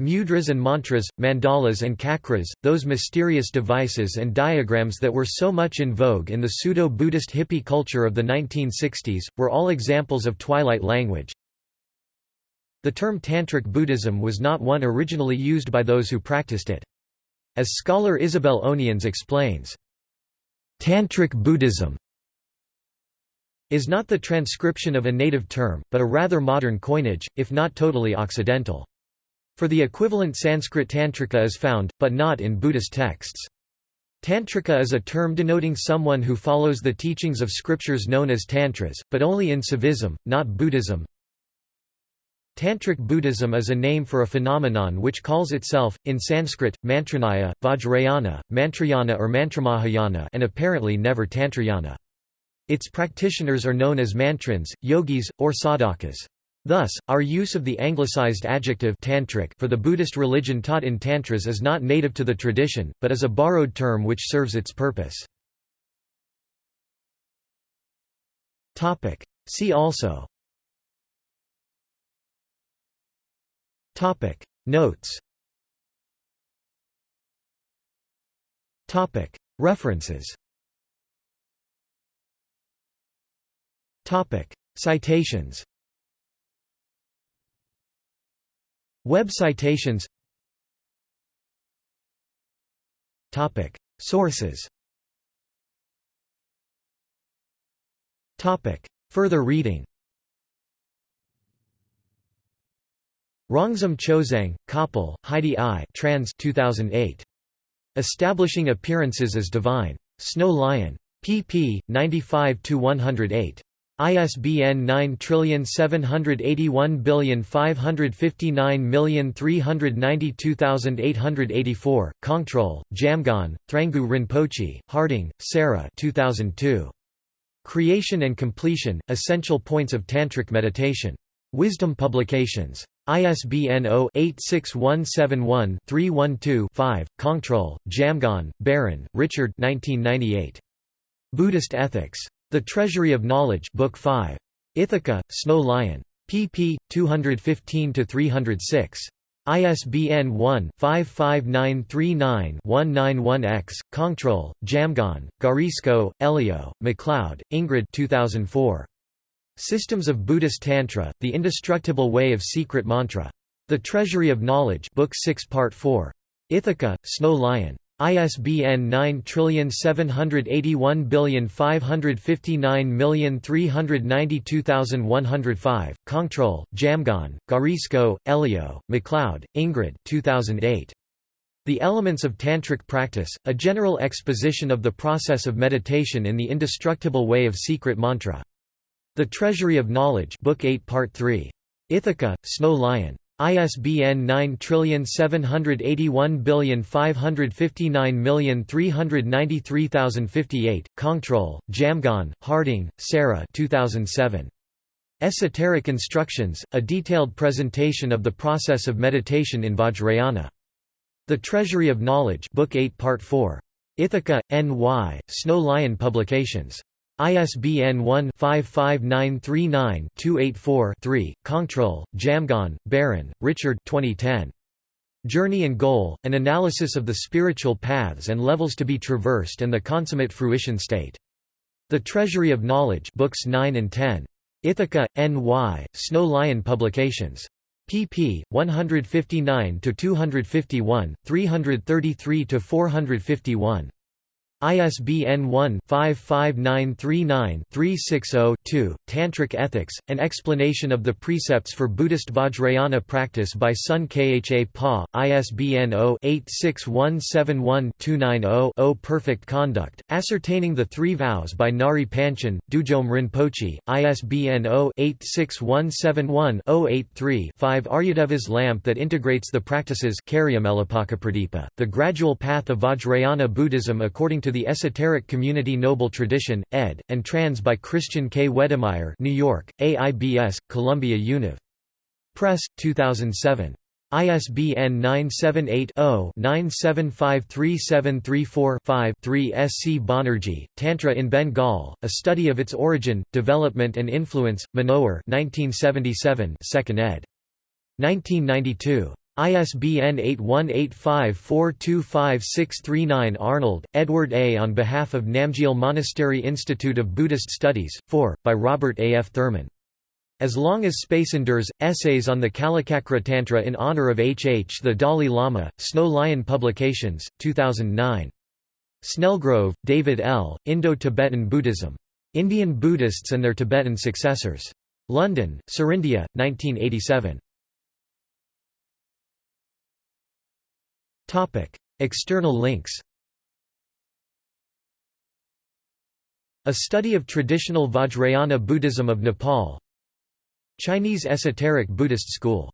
Mudras and mantras, mandalas and chakras, those mysterious devices and diagrams that were so much in vogue in the pseudo-Buddhist hippie culture of the 1960s, were all examples of twilight language. The term Tantric Buddhism was not one originally used by those who practiced it. As scholar Isabelle Onians explains, Tantric Buddhism is not the transcription of a native term, but a rather modern coinage, if not totally occidental. For the equivalent Sanskrit tantrika is found, but not in Buddhist texts. Tantrika is a term denoting someone who follows the teachings of scriptures known as tantras, but only in Saivism, not Buddhism. Tantric Buddhism is a name for a phenomenon which calls itself, in Sanskrit, Mantranaya, Vajrayana, Mantrayana or Mantramahayana and apparently never Tantrayana. Its practitioners are known as mantrins, yogis, or sadhakas. Thus, our use of the anglicized adjective tantric for the Buddhist religion taught in tantras is not native to the tradition, but is a borrowed term which serves its purpose. See also. Notes. References. Citations Web citations Topic Sources Topic Further reading Rongzom Chozang, Köppl, Heidi I trans 2008. Establishing Appearances as Divine. Snow Lion. pp. 95–108. ISBN 9781559392884, Kongtrul, Jamgon, Thrangu Rinpoche, Harding, Sarah 2002. Creation and Completion, Essential Points of Tantric Meditation. Wisdom Publications. ISBN 0-86171-312-5, Kongtrul, Jamgon, Baron, Richard 1998. Buddhist Ethics. The Treasury of Knowledge Book 5. Ithaca, Snow Lion. pp. 215–306. ISBN 1-55939-191-X, Kongtrul, Jamgon, Guarisco, Elio, MacLeod, Ingrid 2004. Systems of Buddhist Tantra, The Indestructible Way of Secret Mantra. The Treasury of Knowledge Book 6 Part 4. Ithaca, Snow Lion. ISBN 9781559392105, Kongtrul, Jamgon, Guarisco, Elio, MacLeod, Ingrid 2008. The Elements of Tantric Practice, A General Exposition of the Process of Meditation in the Indestructible Way of Secret Mantra. The Treasury of Knowledge Book 8 Part 3. Ithaca, Snow Lion. ISBN 9781559393058, Kongtrul, Jamgon, Harding, Sarah 2007. Esoteric Instructions, a detailed presentation of the process of meditation in Vajrayana. The Treasury of Knowledge Book 8 Part 4. Ithaca, N.Y., Snow Lion Publications. ISBN 1-55939-284-3, Kongtrul, Jamgon, Baron, Richard 2010. Journey and Goal, An Analysis of the Spiritual Paths and Levels to be Traversed and the Consummate Fruition State. The Treasury of Knowledge Books 9 and 10. Ithaca, N.Y., Snow Lion Publications. pp. 159–251, 333–451. ISBN 1-55939-360-2, Tantric Ethics, An Explanation of the Precepts for Buddhist Vajrayana Practice by Sun Kha Pa, ISBN 0-86171-290-0 Perfect Conduct, Ascertaining the Three Vows by Ngari Panchen, Dudjom Rinpoche, ISBN 0-86171-083-5 Aryadeva's Lamp that Integrates the Practices The Gradual Path of Vajrayana Buddhism according to the Esoteric Community Noble Tradition, ed., and trans by Christian K. Wedemeyer New York, AIBS, Columbia Univ. Press, 2007. ISBN 978-0-9753734-5 3 S. C. Banerjee, Tantra in Bengal, A Study of Its Origin, Development and Influence, Manohar 1977 2nd ed. 1992. ISBN 8185425639 Arnold, Edward A. On behalf of Namgyal Monastery Institute of Buddhist Studies, 4, by Robert A. F. Thurman. As Long as Space Endures, Essays on the Kalachakra Tantra in honor of H. H. the Dalai Lama, Snow Lion Publications, 2009. Snellgrove, David L., Indo-Tibetan Buddhism. Indian Buddhists and their Tibetan Successors. London, Serindia, 1987. External links A study of traditional Vajrayana Buddhism of Nepal Chinese esoteric Buddhist school